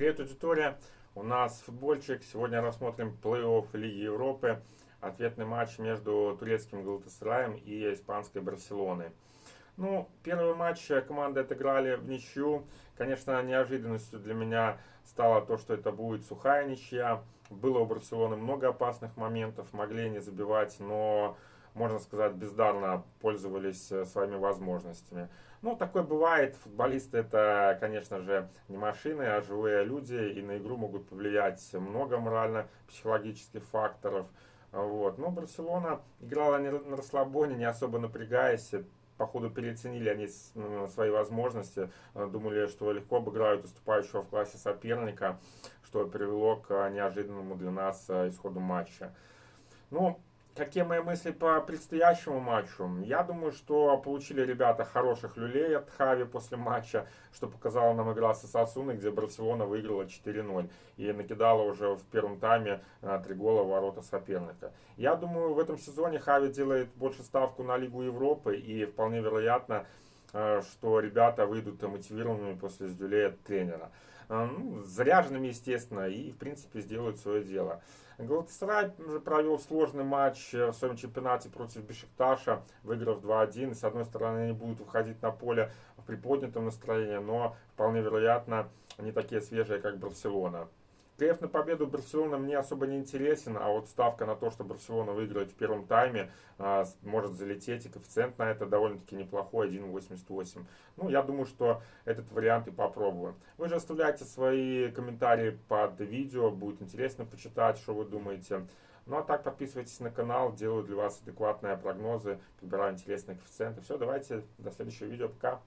Привет, аудитория! У нас футбольчик. Сегодня рассмотрим плей-офф Лиги Европы. Ответный матч между турецким Галатасараем и испанской Барселоной. Ну, первый матч команды отыграли в ничью. Конечно, неожиданностью для меня стало то, что это будет сухая ничья. Было у Барселоны много опасных моментов, могли не забивать, но можно сказать, бездарно пользовались э, своими возможностями. Ну, такое бывает. Футболисты это, конечно же, не машины, а живые люди, и на игру могут повлиять много морально-психологических факторов. Вот. Но Барселона играла на расслабоне, не особо напрягаясь. Походу переоценили они свои возможности, э, думали, что легко обыграют уступающего в классе соперника, что привело к э, неожиданному для нас исходу матча. Ну, Какие мои мысли по предстоящему матчу? Я думаю, что получили ребята хороших люлей от Хави после матча, что показала нам игра с Сосуной, где Барселона выиграла 4-0 и накидала уже в первом тайме э, три гола в ворота соперника. Я думаю, в этом сезоне Хави делает больше ставку на Лигу Европы и вполне вероятно, что ребята выйдут мотивированными после сдюлей от тренера. Э, ну, заряженными, естественно, и в принципе сделают свое дело. Галатасарай провел сложный матч в своем чемпионате против Бешикташа, выиграв 2-1. С одной стороны, они будут выходить на поле в приподнятом настроении, но вполне вероятно, они такие свежие, как Барселона. КФ на победу Барселона мне особо не интересен, а вот ставка на то, что Барселона выиграет в первом тайме, а, может залететь, и коэффициент на это довольно-таки неплохой, 1.88. Ну, я думаю, что этот вариант и попробую. Вы же оставляйте свои комментарии под видео, будет интересно почитать, что вы думаете. Ну а так подписывайтесь на канал, делаю для вас адекватные прогнозы, подбираю интересные коэффициенты. Все, давайте, до следующего видео, пока.